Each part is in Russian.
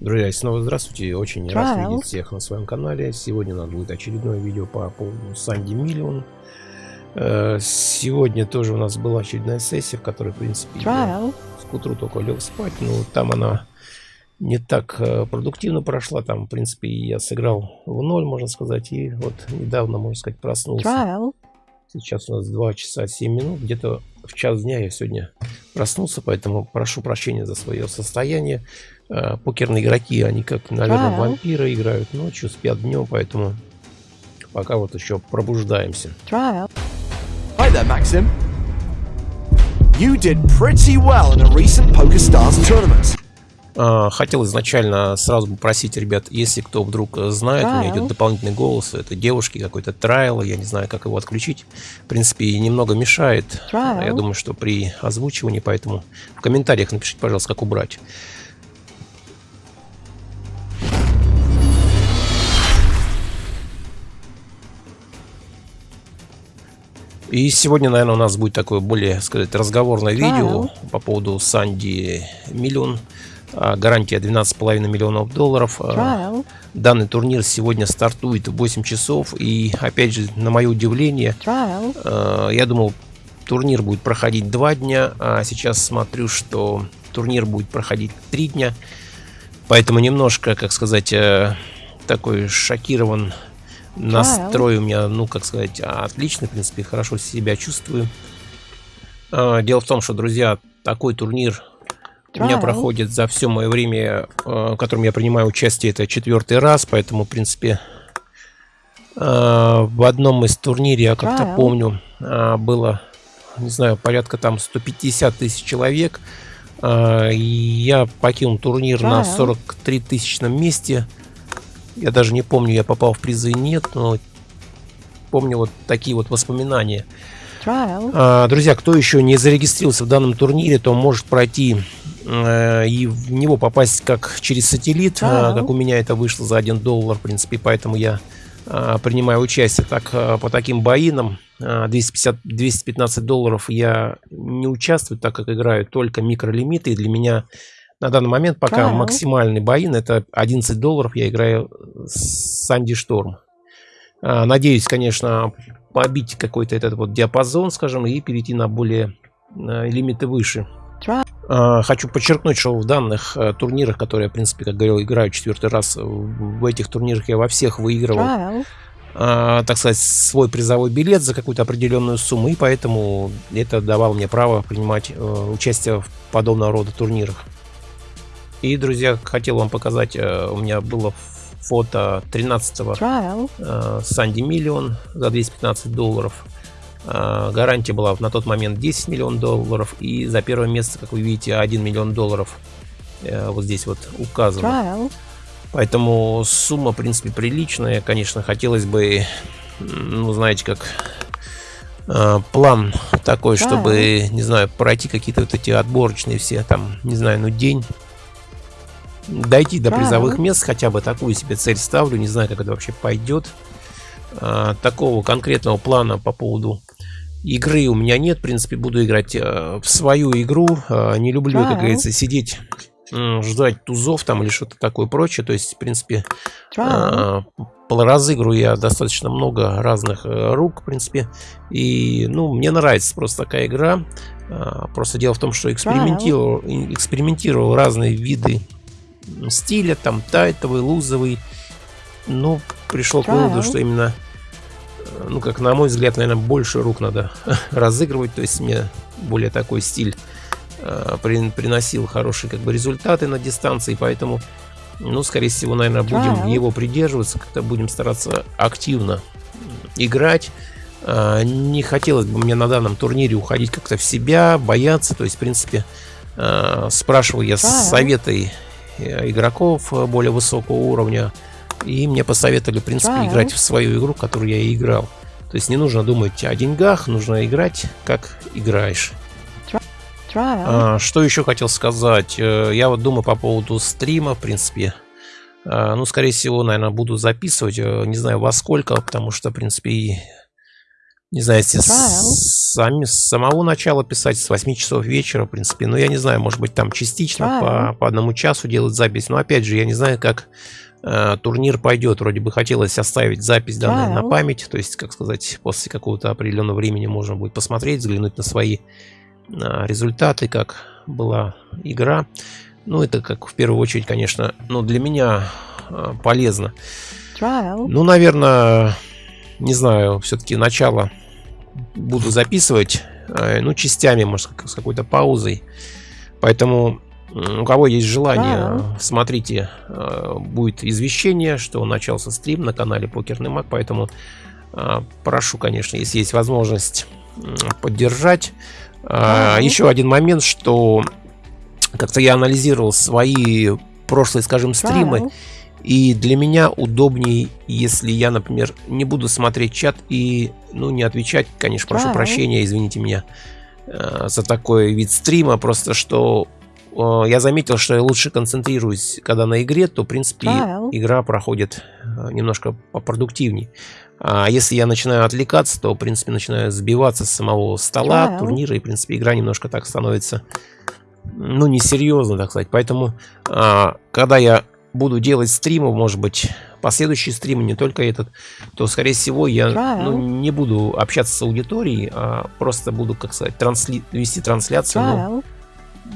Друзья, снова здравствуйте. Очень рад видеть всех на своем канале. Сегодня у нас будет очередное видео по поводу Санди Миллион. Э, сегодня тоже у нас была очередная сессия, в которой, в принципе, я с утру только лег спать. Но там она не так э, продуктивно прошла. Там, в принципе, я сыграл в ноль, можно сказать. И вот недавно, можно сказать, проснулся. Сейчас у нас 2 часа 7 минут. Где-то в час дня я сегодня проснулся, поэтому прошу прощения за свое состояние. Э, покерные игроки, они как, наверное, Trial. вампиры играют ночью, спят днем, поэтому пока вот еще пробуждаемся. Trial. Hi there, Maxim. You did pretty well in a recent PokerStars tournament. Uh, хотел изначально сразу попросить ребят, если кто вдруг знает, Trial. у меня идет дополнительный голос, это девушки, какой-то трайл, я не знаю, как его отключить. В принципе, немного мешает. Trial. Я думаю, что при озвучивании, поэтому в комментариях напишите, пожалуйста, как убрать. И сегодня, наверное, у нас будет такое более, сказать, разговорное видео по поводу Санди Миллион. А, гарантия 12,5 миллионов долларов. А, данный турнир сегодня стартует в 8 часов. И, опять же, на мое удивление, а, я думал, турнир будет проходить 2 дня. А сейчас смотрю, что турнир будет проходить 3 дня. Поэтому немножко, как сказать, э, такой шокирован Настрой у меня, ну, как сказать, отличный, в принципе, хорошо себя чувствую. А, дело в том, что, друзья, такой турнир у меня проходит за все мое время, а, в котором я принимаю участие, это четвертый раз, поэтому, в принципе, а, в одном из турниров, я как-то помню, было, не знаю, порядка там 150 тысяч человек. И я покинул турнир на 43 тысячном месте. Я даже не помню, я попал в призы и нет, но помню вот такие вот воспоминания. А, друзья, кто еще не зарегистрировался в данном турнире, то может пройти э, и в него попасть как через сателлит, э, как у меня это вышло за 1 доллар, в принципе, поэтому я э, принимаю участие. Так, э, по таким боинам 250, 215 долларов я не участвую, так как играю только микролимиты, и для меня на данный момент пока Trial. максимальный боин это 11 долларов. Я играю с Санди Шторм. А, надеюсь, конечно, побить какой-то этот вот диапазон, скажем, и перейти на более а, лимиты выше. А, хочу подчеркнуть, что в данных турнирах, которые я, в принципе, как говорил, играю четвертый раз, в этих турнирах я во всех выигрывал, так сказать, свой призовой билет за какую-то определенную сумму, и поэтому это давало мне право принимать участие в подобного рода турнирах. И, друзья, хотел вам показать, э, у меня было фото 13-го э, Санди Миллион за 215 долларов. Э, гарантия была на тот момент 10 миллионов долларов. И за первое место, как вы видите, 1 миллион долларов вот здесь вот указано. Поэтому сумма, в принципе, приличная. Конечно, хотелось бы, ну, знаете, как план такой, чтобы, не знаю, пройти какие-то вот эти отборочные все, там, не знаю, ну, день дойти до призовых мест, хотя бы такую себе цель ставлю, не знаю, как это вообще пойдет. А, такого конкретного плана по поводу игры у меня нет, в принципе, буду играть а, в свою игру, а, не люблю, как говорится, сидеть ждать тузов там или что-то такое прочее. То есть, в принципе, э, разыграю я достаточно много разных э, рук, в принципе. И, ну, мне нравится просто такая игра. Э, просто дело в том, что экспериментировал, экспериментировал разные виды стиля, там тайтовый, лузовый. Ну, пришел к выводу, что именно, э, ну, как на мой взгляд, наверное, больше рук надо разыгрывать. То есть мне более такой стиль э, при, приносил хорошие как бы результаты на дистанции, поэтому, ну, скорее всего, наверное, будем его придерживаться, как-то будем стараться активно играть. Э, не хотелось бы мне на данном турнире уходить как-то в себя, бояться. То есть, в принципе, э, спрашивал я советы Э, игроков э, более высокого уровня. И мне посоветовали, в принципе, да. играть в свою игру, которую я и играл. То есть не нужно думать о деньгах, нужно играть, как играешь. А, что еще хотел сказать? Э, я вот думаю по поводу стрима, в принципе. А, ну, скорее всего, наверное, буду записывать. Не знаю во сколько, потому что, в принципе, Не знаю, если сами, с самого начала писать, с 8 часов вечера, в принципе. Ну, я не знаю, может быть, там частично по, по одному часу делать запись. Но, опять же, я не знаю, как э, турнир пойдет. Вроде бы хотелось оставить запись данной на память. То есть, как сказать, после какого-то определенного времени можно будет посмотреть, взглянуть на свои э, результаты, как была игра. Ну, это как в первую очередь, конечно, ну, для меня э, полезно. Trial. Ну, наверное, не знаю, все-таки начало буду записывать, э, ну, частями, может, с какой-то паузой. Поэтому у кого есть желание, wow. смотрите, э, будет извещение, что начался стрим на канале Покерный Маг, поэтому э, прошу, конечно, если есть возможность поддержать. Wow. Еще один момент, что как-то я анализировал свои прошлые, скажем, стримы. Wow. И для меня удобнее, если я, например, не буду смотреть чат и, ну, не отвечать, конечно, прошу да. прощения, извините меня э, за такой вид стрима, просто что э, я заметил, что я лучше концентрируюсь, когда на игре, то, в принципе, да. игра проходит э, немножко попродуктивнее. А если я начинаю отвлекаться, то, в принципе, начинаю сбиваться с самого стола, да. турнира, и, в принципе, игра немножко так становится, ну, несерьезно, так сказать. Поэтому, а, когда я буду делать стримы, может быть, последующие стримы, не только этот, то, скорее всего, я ну, не буду общаться с аудиторией, а просто буду, как сказать, трансли вести трансляцию. Но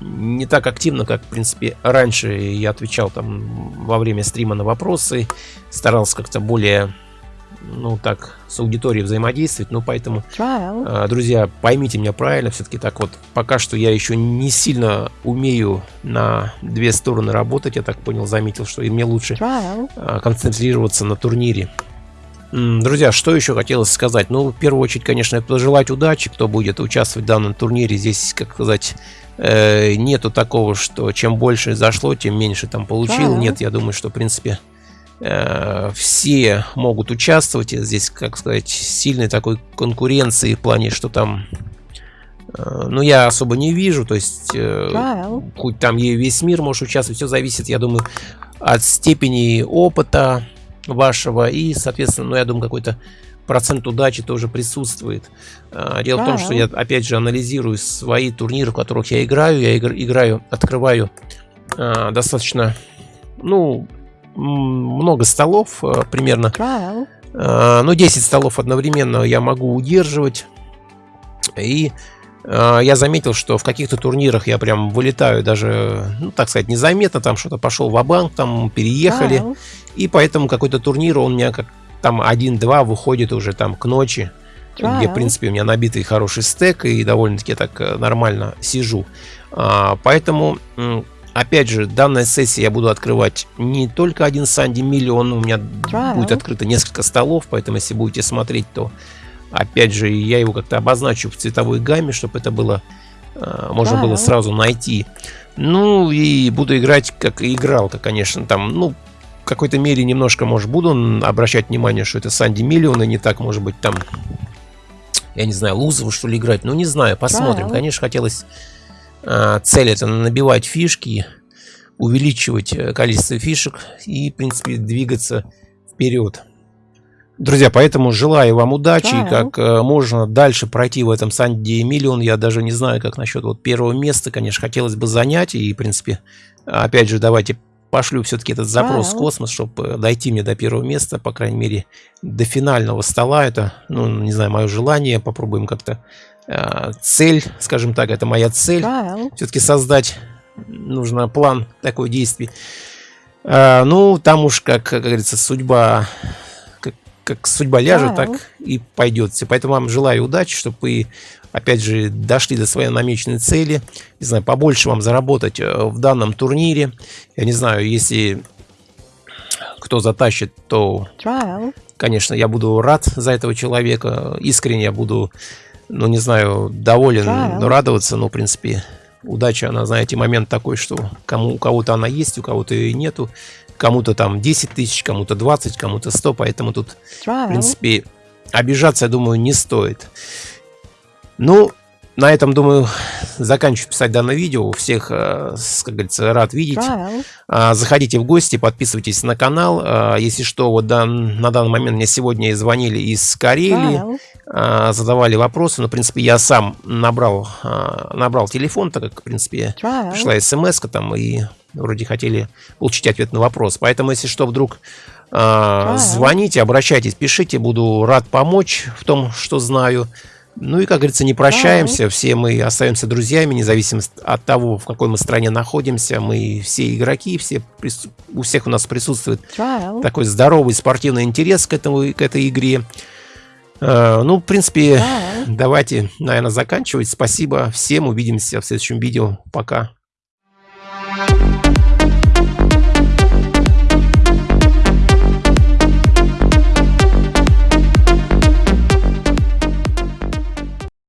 не так активно, как, в принципе, раньше я отвечал там во время стрима на вопросы, старался как-то более ну, так, с аудиторией взаимодействовать. Ну, поэтому, э, друзья, поймите меня правильно, все-таки так вот, пока что я еще не сильно умею на две стороны работать, я так понял, заметил, что и мне лучше э, концентрироваться на турнире. Друзья, что еще хотелось сказать? Ну, в первую очередь, конечно, пожелать удачи, кто будет участвовать в данном турнире. Здесь, как сказать, э, нету такого, что чем больше зашло, тем меньше там получил. Нет, я думаю, что, в принципе, все могут участвовать. Здесь, как сказать, сильной такой конкуренции в плане, что там э, ну, я особо не вижу, то есть, э, хоть там и весь мир может участвовать, все зависит, я думаю, от степени опыта вашего. И, соответственно, ну, я думаю, какой-то процент удачи тоже присутствует. Э, дело в том, что я, опять же, анализирую свои турниры, в которых я играю, я игр, играю, открываю э, достаточно, ну, много столов э, примерно. Э, ну, 10 столов одновременно я могу удерживать. И э, я заметил, что в каких-то турнирах я прям вылетаю даже, ну, так сказать, незаметно. Там что-то пошел в банк там переехали. И поэтому какой-то турнир, он у меня как там 1-2 выходит уже там к ночи. Где, в принципе, у меня набитый хороший стек и довольно-таки так нормально сижу. А, поэтому Опять же, данная сессия я буду открывать не только один Санди миллион, у меня Trial. будет открыто несколько столов, поэтому если будете смотреть, то опять же я его как-то обозначу в цветовой гамме, чтобы это было э, можно Trial. было сразу найти. Ну и буду играть как и игралка, конечно, там, ну, в какой-то мере немножко, может, буду обращать внимание, что это Санди миллион, и не так, может быть, там, я не знаю, Лузову, что ли, играть. Ну, не знаю, посмотрим. Trial. Конечно, хотелось цель это набивать фишки, увеличивать э, количество фишек и, в принципе, двигаться вперед. Друзья, поэтому желаю вам удачи, да. как э, можно дальше пройти в этом Санди Миллион. Я даже не знаю, как насчет вот первого места, конечно, хотелось бы занять. И, в принципе, опять же, давайте пошлю все-таки этот запрос да. в космос, чтобы э, дойти мне до первого места, по крайней мере, до финального стола. Это, ну, не знаю, мое желание. Попробуем как-то цель, скажем так, это моя цель. Все-таки создать нужно план такой действий. Э, ну, там уж, как, как говорится, судьба, как, как судьба ляжет, так и пойдет. Поэтому вам желаю удачи, чтобы вы, опять же, дошли до своей намеченной цели. Не знаю, побольше вам заработать э, в данном турнире. Я не знаю, если кто затащит, то, конечно, я буду рад за этого человека. Искренне я буду ну, не знаю, доволен, да. но радоваться, ну, в принципе, удача, она, знаете, момент такой, что кому, у кого-то она есть, у кого-то ее нету, кому-то там 10 тысяч, кому-то 20, кому-то 100, поэтому тут, в принципе, обижаться, я думаю, не стоит. Ну, на этом, думаю, заканчиваю писать данное видео. Всех, э, как говорится, рад видеть. А, заходите в гости, подписывайтесь на канал. А, если что, вот на данный момент мне сегодня звонили из Карелии. а, задавали вопросы. Но, в принципе, я сам набрал, а, набрал телефон, так как, в принципе, пришла смс там, и вроде хотели получить ответ на вопрос. Поэтому, если что, вдруг а, звоните, обращайтесь, пишите, буду рад помочь в том, что знаю. Ну и, как говорится, не прощаемся, все мы остаемся друзьями, независимо от того, в какой мы стране находимся. Мы все игроки, все, у всех у нас присутствует такой здоровый спортивный интерес к, этому, к этой игре. А, ну, в принципе, давайте, наверное, заканчивать. Спасибо всем, увидимся в следующем видео. Пока.